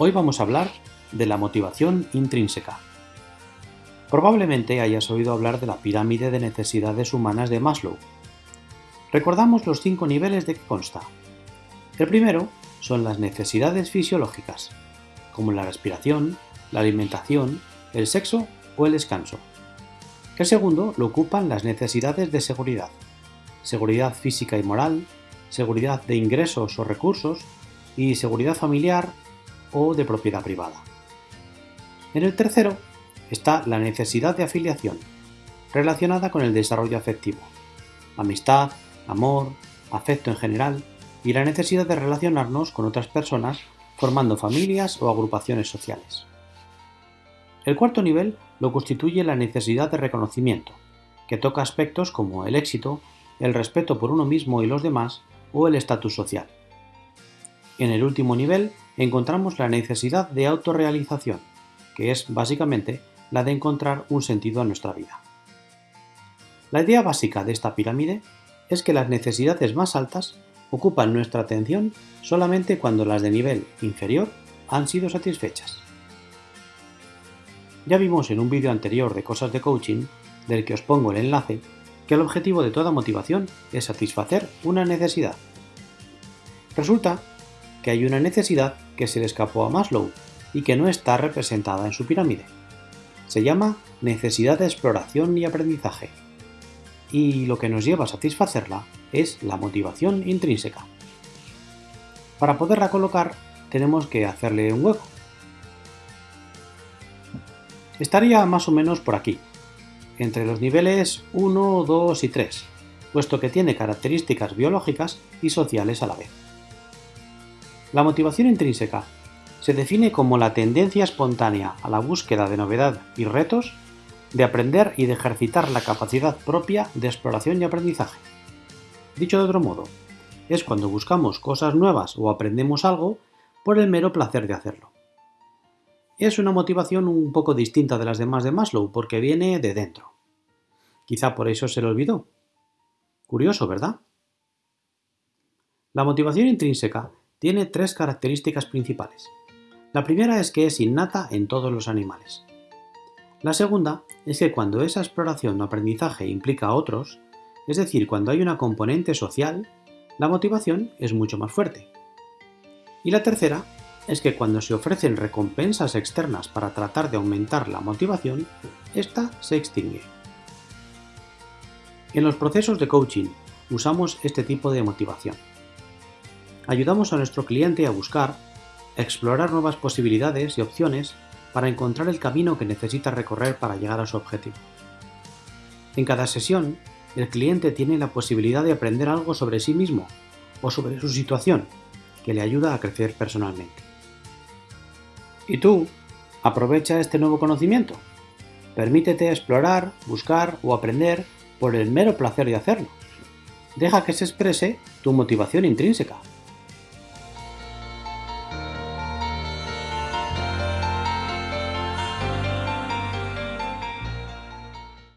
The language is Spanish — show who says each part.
Speaker 1: Hoy vamos a hablar de la motivación intrínseca. Probablemente hayas oído hablar de la pirámide de necesidades humanas de Maslow. Recordamos los cinco niveles de que consta. El primero son las necesidades fisiológicas, como la respiración, la alimentación, el sexo o el descanso. El segundo lo ocupan las necesidades de seguridad, seguridad física y moral, seguridad de ingresos o recursos y seguridad familiar o de propiedad privada. En el tercero está la necesidad de afiliación, relacionada con el desarrollo afectivo, amistad, amor, afecto en general y la necesidad de relacionarnos con otras personas formando familias o agrupaciones sociales. El cuarto nivel lo constituye la necesidad de reconocimiento, que toca aspectos como el éxito, el respeto por uno mismo y los demás o el estatus social. En el último nivel encontramos la necesidad de autorrealización, que es básicamente la de encontrar un sentido a nuestra vida. La idea básica de esta pirámide es que las necesidades más altas ocupan nuestra atención solamente cuando las de nivel inferior han sido satisfechas. Ya vimos en un vídeo anterior de cosas de coaching, del que os pongo el enlace, que el objetivo de toda motivación es satisfacer una necesidad. Resulta que hay una necesidad que se le escapó a Maslow y que no está representada en su pirámide. Se llama necesidad de exploración y aprendizaje. Y lo que nos lleva a satisfacerla es la motivación intrínseca. Para poderla colocar tenemos que hacerle un hueco. Estaría más o menos por aquí, entre los niveles 1, 2 y 3, puesto que tiene características biológicas y sociales a la vez. La motivación intrínseca se define como la tendencia espontánea a la búsqueda de novedad y retos, de aprender y de ejercitar la capacidad propia de exploración y aprendizaje. Dicho de otro modo, es cuando buscamos cosas nuevas o aprendemos algo por el mero placer de hacerlo. Es una motivación un poco distinta de las demás de Maslow porque viene de dentro. Quizá por eso se le olvidó. Curioso, ¿verdad? La motivación intrínseca tiene tres características principales. La primera es que es innata en todos los animales. La segunda es que cuando esa exploración o aprendizaje implica a otros, es decir, cuando hay una componente social, la motivación es mucho más fuerte. Y la tercera es que cuando se ofrecen recompensas externas para tratar de aumentar la motivación, esta se extingue. En los procesos de coaching usamos este tipo de motivación ayudamos a nuestro cliente a buscar, explorar nuevas posibilidades y opciones para encontrar el camino que necesita recorrer para llegar a su objetivo. En cada sesión, el cliente tiene la posibilidad de aprender algo sobre sí mismo o sobre su situación, que le ayuda a crecer personalmente. ¿Y tú? Aprovecha este nuevo conocimiento. Permítete explorar, buscar o aprender por el mero placer de hacerlo. Deja que se exprese tu motivación intrínseca.